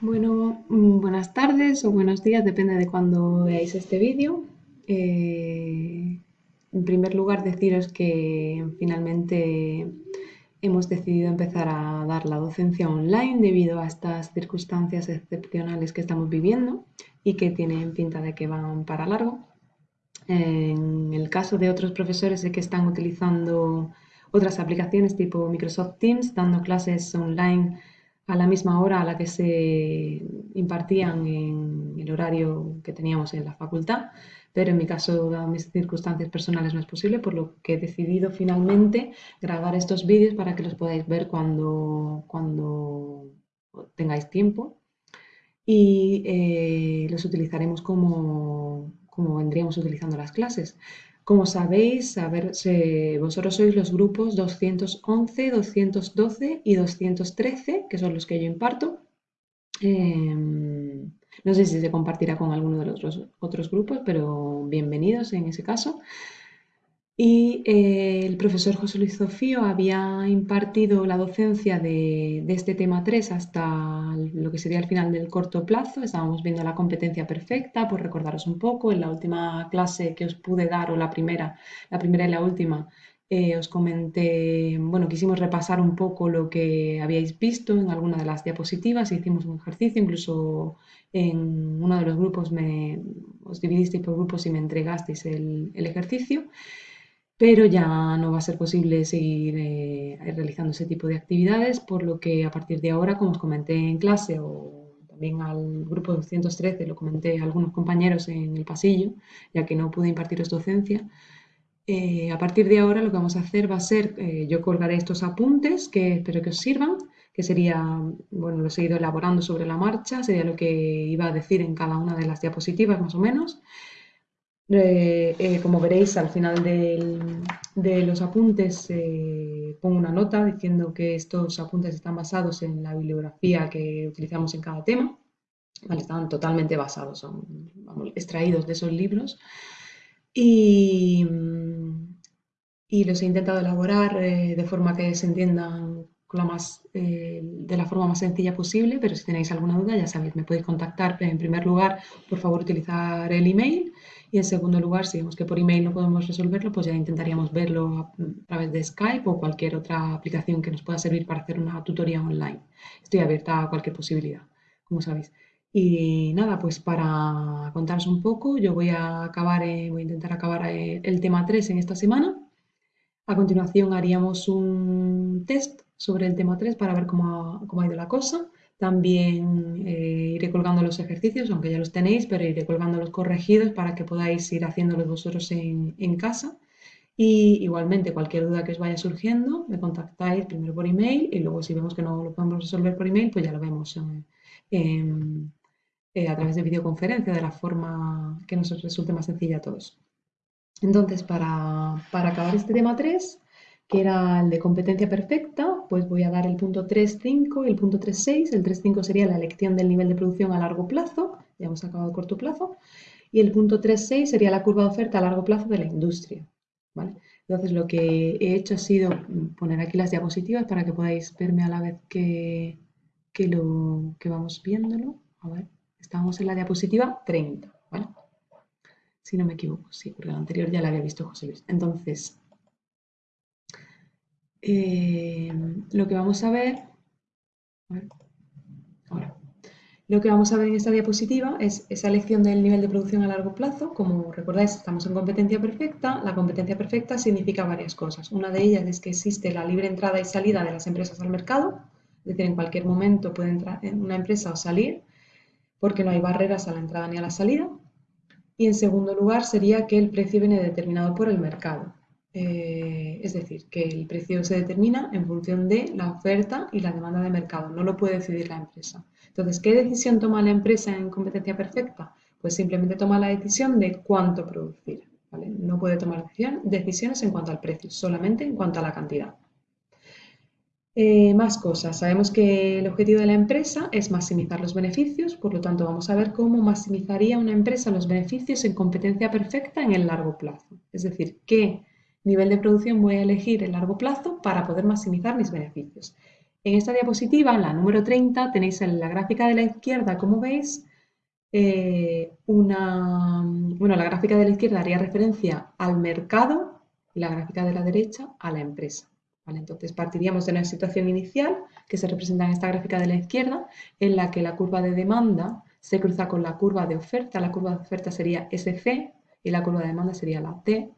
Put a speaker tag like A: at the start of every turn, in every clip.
A: Bueno, mm, buenas tardes o buenos días, depende de cuando veáis este vídeo. Eh, en primer lugar, deciros que finalmente hemos decidido empezar a dar la docencia online debido a estas circunstancias excepcionales que estamos viviendo y que tienen pinta de que van para largo. En el caso de otros profesores sé que están utilizando otras aplicaciones tipo Microsoft Teams, dando clases online a la misma hora a la que se impartían en el horario que teníamos en la facultad, pero en mi caso, dadas mis circunstancias personales, no es posible, por lo que he decidido finalmente grabar estos vídeos para que los podáis ver cuando, cuando tengáis tiempo y eh, los utilizaremos como, como vendríamos utilizando las clases. Como sabéis, vosotros sois los grupos 211, 212 y 213, que son los que yo imparto. Em, no sé si se compartirá con alguno de los otros grupos, pero bienvenidos en ese caso. Y eh, el profesor José Luis Zofío había impartido la docencia de, este tema 3 hasta lo que sería el final del corto plazo. Estábamos viendo la competencia perfecta, por recordaros un poco. En la última clase que os pude dar, o la primera, la primera y la última, eh, os comenté, bueno, quisimos repasar un poco lo que habíais visto en alguna de las diapositivas, hicimos un ejercicio, incluso en uno de los grupos me, os dividisteis por grupos y me entregasteis el, el ejercicio pero ya no va a ser posible seguir eh, realizando ese tipo de actividades, por lo que a partir de ahora, como os comenté en clase o también al grupo 213, lo comenté a algunos compañeros en el pasillo, ya que no pude impartiros docencia, eh, a partir de ahora lo que vamos a hacer va a ser, eh, yo colgaré estos apuntes que espero que os sirvan, que sería, bueno, lo he seguido elaborando sobre la marcha, sería lo que iba a decir en cada una de las diapositivas más o menos, eh, eh, como veréis, al final de los apuntes eh, pongo una nota diciendo que estos apuntes están basados en la bibliografía que utilizamos en cada tema. están totalmente basados, son extraídos de esos libros. Y, y, los he intentado elaborar de forma que se entiendan más, de la forma más sencilla posible, pero si tenéis alguna duda, ya sabéis, me podéis contactar. En primer lugar, por favor, utilizar el email y en segundo lugar, si vemos que por email no podemos resolverlo, pues ya intentaríamos verlo a, través de Skype o cualquier otra aplicación que nos pueda servir para hacer una tutoría online. Estoy abierta a cualquier posibilidad, como sabéis. Y nada, pues para contaros un poco, yo voy a acabar, eh, voy a intentar acabar eh, el tema 3 en esta semana. A continuación haríamos un test sobre el tema 3 para ver cómo cómo ha ido la cosa. También eh, iré colgando los ejercicios, aunque ya los tenéis, pero iré colgando los corregidos para que podáis ir haciéndolos vosotros en, casa. Y igualmente, cualquier duda que os vaya surgiendo, me contactáis primero por email y luego si vemos que no lo podemos resolver por email, pues ya lo vemos eh, a través de videoconferencia, de la forma que nos resulte más sencilla a todos. Entonces, para, para acabar este tema 3, que era el de competencia perfecta, pues voy a dar el punto 3.5 y el punto 3.6. El 3.5 sería la elección del nivel de producción a largo plazo, ya hemos acabado el corto plazo, y el punto 3.6 sería la curva de oferta a largo plazo de la industria. Entonces lo que he hecho ha sido poner aquí las diapositivas para que podáis verme a la vez que, lo, que vamos viéndolo. A ver, estamos en la diapositiva 30, ¿vale? Si no me equivoco, sí, porque la anterior ya la había visto José Luis. Entonces, eh, lo que vamos a ver, lo que vamos a ver en esta diapositiva es esa elección del nivel de producción a largo plazo. Como recordáis, estamos en competencia perfecta. La competencia perfecta significa varias cosas. Una de ellas es que existe la libre entrada y salida de las empresas al mercado, es decir, en cualquier momento puede entrar en una empresa o salir, porque no hay barreras a la entrada ni a la salida. Y en segundo lugar sería que el precio viene determinado por el mercado. Eh, es decir, que el precio se determina en función de la oferta y la demanda de mercado, no lo puede decidir la empresa. Entonces, ¿qué decisión toma la empresa en competencia perfecta? Pues simplemente toma la decisión de cuánto producir. No puede tomar decisiones en cuanto al precio, solamente en cuanto a la cantidad. Eh, más cosas. Sabemos que el objetivo de la empresa es maximizar los beneficios, por lo tanto vamos a ver cómo maximizaría una empresa los beneficios en competencia perfecta en el largo plazo. Es decir, qué nivel de producción voy a elegir en largo plazo para poder maximizar mis beneficios. En esta diapositiva, en la número 30, tenéis en la gráfica de la izquierda, como veis, eh, una, bueno, la gráfica de la izquierda haría referencia al mercado y la gráfica de la derecha a la empresa. Entonces partiríamos de una situación inicial que se representa en esta gráfica de la izquierda, en la que la curva de demanda se cruza con la curva de oferta. La curva de oferta sería SC y la curva de demanda sería la T.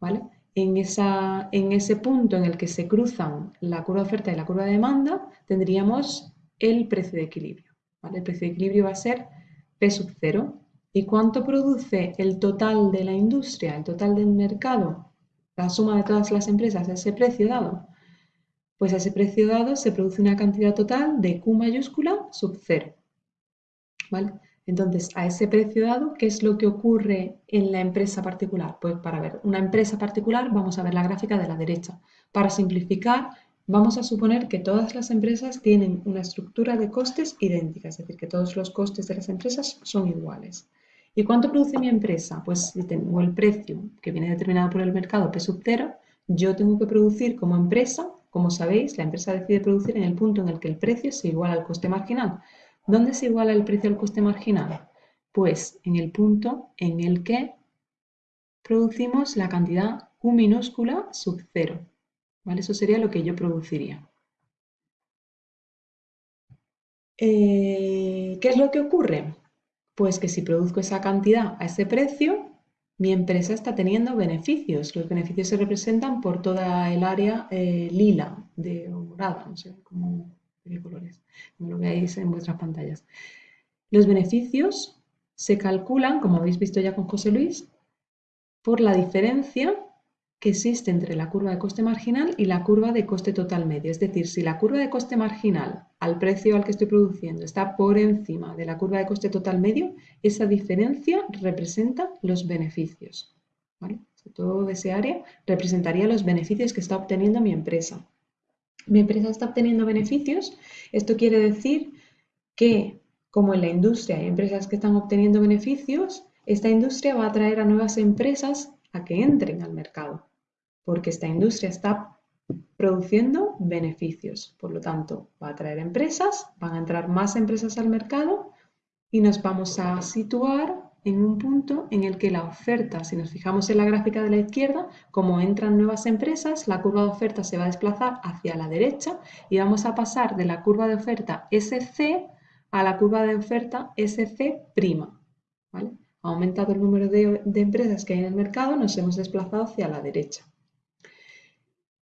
A: ¿vale? En, esa, en ese punto en el que se cruzan la curva de oferta y la curva de demanda, tendríamos el precio de equilibrio. El precio de equilibrio va a ser P sub 0. ¿Y cuánto produce el total de la industria, el total del mercado? La suma de todas las empresas, ese precio dado. Pues a ese precio dado se produce una cantidad total de Q mayúscula sub 0. ¿Vale? Entonces, a ese precio dado, ¿qué es lo que ocurre en la empresa particular? Pues para ver una empresa particular vamos a ver la gráfica de la derecha. Para simplificar, vamos a suponer que todas las empresas tienen una estructura de costes idéntica, es decir, que todos los costes de las empresas son iguales. ¿Y cuánto produce mi empresa? Pues si tengo el precio que viene determinado por el mercado P sub 0, yo tengo que producir como empresa, como sabéis, la empresa decide producir en el punto en el que el precio se iguala al coste marginal. ¿Dónde se iguala el precio al coste marginal? Pues en el punto en el que producimos la cantidad Q minúscula sub 0. ¿Vale? Eso sería lo que yo produciría. Eh, ¿Qué es lo que ocurre? Pues que si produzco esa cantidad a ese precio, mi empresa está teniendo beneficios. Los beneficios se representan por toda el área eh, lila de morada, cómo lo veáis en vuestras pantallas. Los beneficios se calculan, como habéis visto ya con José Luis, por la diferencia que existe entre la curva de coste marginal y la curva de coste total medio. Es decir, si la curva de coste marginal al precio al que estoy produciendo está por encima de la curva de coste total medio, esa diferencia representa los beneficios. Todo ese área representaría los beneficios que está obteniendo mi empresa mi empresa está obteniendo beneficios, esto quiere decir que como en la industria hay empresas que están obteniendo beneficios, esta industria va a atraer a nuevas empresas a que entren al mercado, porque esta industria está produciendo beneficios. Por lo tanto, va a atraer empresas, van a entrar más empresas al mercado y nos vamos a situar en un punto en el que la oferta, si nos fijamos en la gráfica de la izquierda, como entran nuevas empresas, la curva de oferta se va a desplazar hacia la derecha y vamos a pasar de la curva de oferta SC a la curva de oferta SC'. ¿vale? Ha aumentado el número de, de empresas que hay en el mercado, nos hemos desplazado hacia la derecha.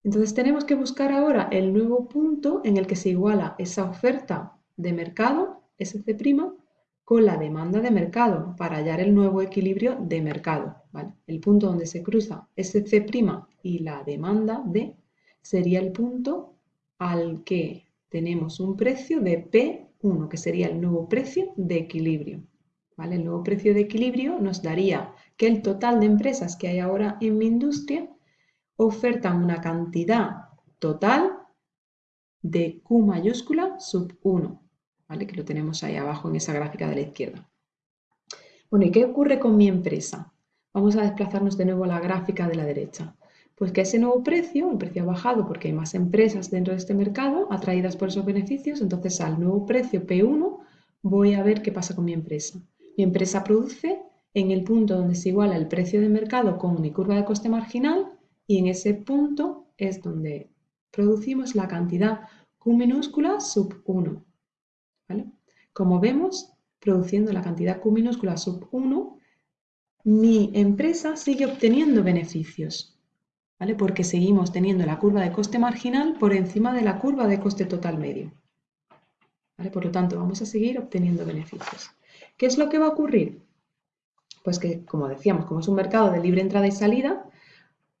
A: Entonces tenemos que buscar ahora el nuevo punto en el que se iguala esa oferta de mercado, SC', con la demanda de mercado para hallar el nuevo equilibrio de mercado. El punto donde se cruza SC' y la demanda D sería el punto al que tenemos un precio de P1, que sería el nuevo precio de equilibrio. El nuevo precio de equilibrio nos daría que el total de empresas que hay ahora en mi industria ofertan una cantidad total de Q mayúscula sub 1. Que lo tenemos ahí abajo en esa gráfica de la izquierda. Bueno, ¿y qué ocurre con mi empresa? Vamos a desplazarnos de nuevo a la gráfica de la derecha. Pues que ese nuevo precio, el precio ha bajado porque hay más empresas dentro de este mercado atraídas por esos beneficios, entonces al nuevo precio P1 voy a ver qué pasa con mi empresa. Mi empresa produce en el punto donde se iguala el precio de mercado con mi curva de coste marginal y en ese punto es donde producimos la cantidad Q minúscula sub 1. Como vemos, produciendo la cantidad Q minúscula sub 1, mi empresa sigue obteniendo beneficios, ¿vale? Porque seguimos teniendo la curva de coste marginal por encima de la curva de coste total medio. Por lo tanto, vamos a seguir obteniendo beneficios. ¿Qué es lo que va a ocurrir? Pues que, como decíamos, como es un mercado de libre entrada y salida,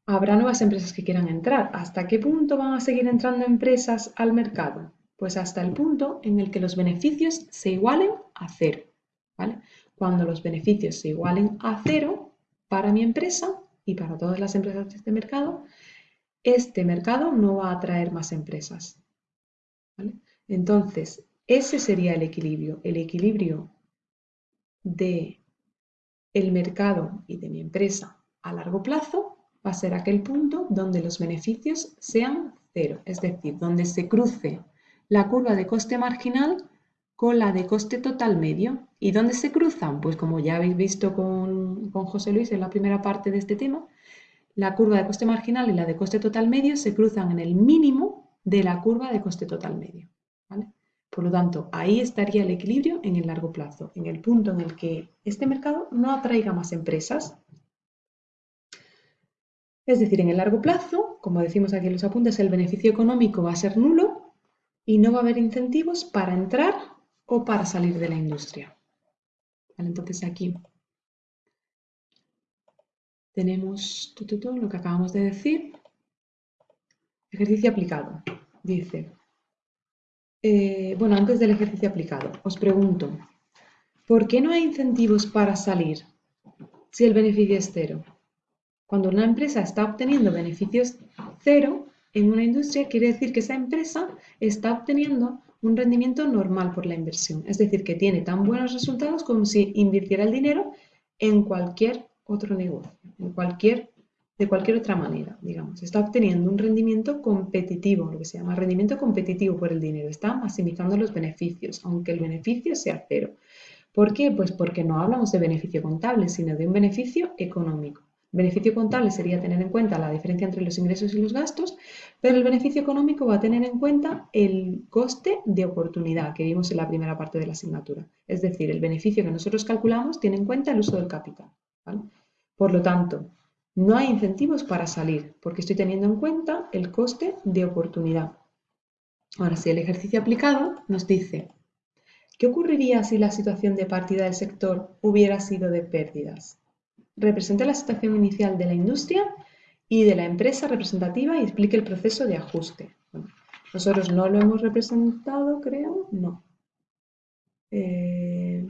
A: habrá nuevas empresas que quieran entrar. ¿Hasta qué punto van a seguir entrando empresas al mercado? Pues hasta el punto en el que los beneficios se igualen a cero. ¿vale? Cuando los beneficios se igualen a cero para mi empresa y para todas las empresas de este mercado, este mercado no va a atraer más empresas. Entonces, ese sería el equilibrio. El equilibrio de el mercado y de mi empresa a largo plazo va a ser aquel punto donde los beneficios sean cero, es decir, donde se cruce la curva de coste marginal con la de coste total medio. ¿Y dónde se cruzan? Pues como ya habéis visto con, José Luis en la primera parte de este tema, la curva de coste marginal y la de coste total medio se cruzan en el mínimo de la curva de coste total medio. Por lo tanto, ahí estaría el equilibrio en el largo plazo, en el punto en el que este mercado no atraiga más empresas. Es decir, en el largo plazo, como decimos aquí en los apuntes, el beneficio económico va a ser nulo y no va a haber incentivos para entrar o para salir de la industria. Entonces aquí tenemos todo, lo que acabamos de decir. Ejercicio aplicado. Dice, eh, bueno, antes del ejercicio aplicado, os pregunto, ¿por qué no hay incentivos para salir si el beneficio es cero? Cuando una empresa está obteniendo beneficios cero en una industria, quiere decir que esa empresa está obteniendo un rendimiento normal por la inversión. Es decir, que tiene tan buenos resultados como si invirtiera el dinero en cualquier otro negocio, en cualquier, de cualquier otra manera, digamos. Está obteniendo un rendimiento competitivo, lo que se llama rendimiento competitivo por el dinero. Está maximizando los beneficios, aunque el beneficio sea cero. ¿Por qué? Pues porque no hablamos de beneficio contable, sino de un beneficio económico. Beneficio contable sería tener en cuenta la diferencia entre los ingresos y los gastos, pero el beneficio económico va a tener en cuenta el coste de oportunidad que vimos en la primera parte de la asignatura. Es decir, el beneficio que nosotros calculamos tiene en cuenta el uso del capital. Por lo tanto, no hay incentivos para salir porque estoy teniendo en cuenta el coste de oportunidad. Ahora, si el ejercicio aplicado nos dice, ¿qué ocurriría si la situación de partida del sector hubiera sido de pérdidas? Represente la situación inicial de la industria y de la empresa representativa y explique el proceso de ajuste. nosotros no lo hemos representado, creo, no. Eh,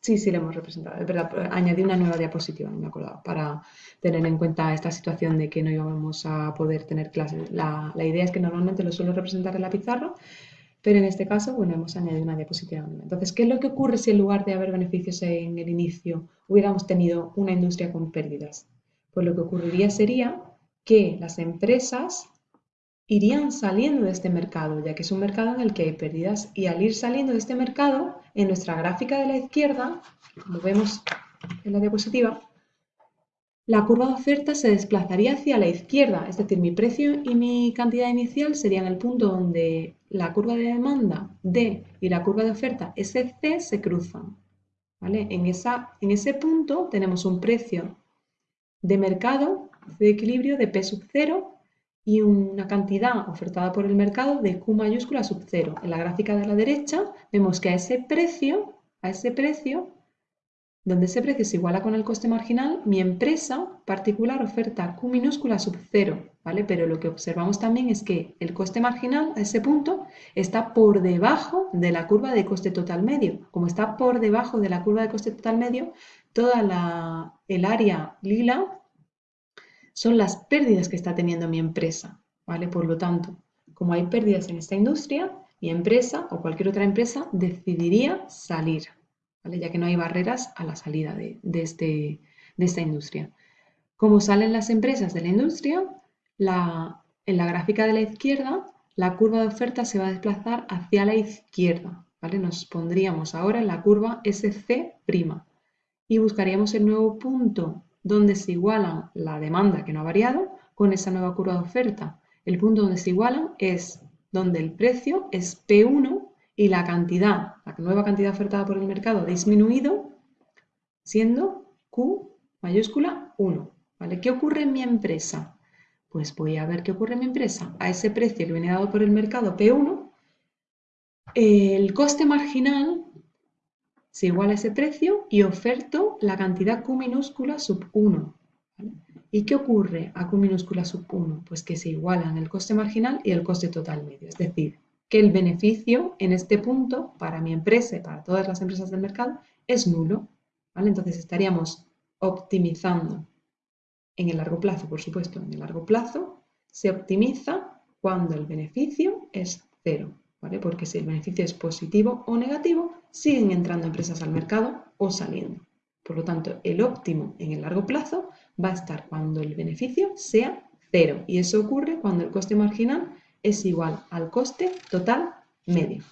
A: sí, sí lo hemos representado, es verdad, añadí una nueva diapositiva, no me acordaba, para tener en cuenta esta situación de que no íbamos a poder tener clases. La, la idea es que normalmente lo suelo representar en la pizarra, pero en este caso, bueno, hemos añadido una diapositiva Entonces, ¿qué es lo que ocurre si en lugar de haber beneficios en el inicio hubiéramos tenido una industria con pérdidas? Pues lo que ocurriría sería que las empresas irían saliendo de este mercado, ya que es un mercado en el que hay pérdidas, y al ir saliendo de este mercado, en nuestra gráfica de la izquierda, como vemos en la diapositiva, la curva de oferta se desplazaría hacia la izquierda, es decir, mi precio y mi cantidad inicial serían el punto donde la curva de demanda D y la curva de oferta SC se cruzan. ¿vale? En, esa, en ese punto tenemos un precio de mercado de equilibrio de P sub 0 y una cantidad ofertada por el mercado de Q mayúscula sub 0. En la gráfica de la derecha vemos que a ese precio, a ese precio donde ese precio se iguala con el coste marginal, mi empresa particular oferta Q minúscula sub 0, ¿vale? Pero lo que observamos también es que el coste marginal a ese punto está por debajo de la curva de coste total medio. Como está por debajo de la curva de coste total medio, toda la, el área lila son las pérdidas que está teniendo mi empresa, ¿vale? Por lo tanto, como hay pérdidas en esta industria, mi empresa o cualquier otra empresa decidiría salir ya que no hay barreras a la salida este, de, esta industria. Como salen las empresas de la industria, en la gráfica de la izquierda, la curva de oferta se va a desplazar hacia la izquierda. ¿vale? Nos pondríamos ahora en la curva SC' y buscaríamos el nuevo punto donde se iguala la demanda que no ha variado con esa nueva curva de oferta. El punto donde se igualan es donde el precio es P1 y la cantidad, la nueva cantidad ofertada por el mercado ha disminuido siendo Q mayúscula 1. ¿vale? ¿Qué ocurre en mi empresa? Pues voy a ver qué ocurre en mi empresa. A ese precio que viene dado por el mercado P1, el coste marginal se iguala a ese precio y oferto la cantidad Q minúscula sub 1. ¿Y qué ocurre a Q minúscula sub 1? Pues que se igualan el coste marginal y el coste total medio. Es decir, que el beneficio en este punto para mi empresa y para todas las empresas del mercado es nulo. ¿vale? Entonces estaríamos optimizando en el largo plazo, por supuesto, en el largo plazo se optimiza cuando el beneficio es cero, ¿vale? Porque si el beneficio es positivo o negativo, siguen entrando empresas al mercado o saliendo. Por lo tanto, el óptimo en el largo plazo va a estar cuando el beneficio sea cero. Y eso ocurre cuando el coste marginal es igual al coste total medio.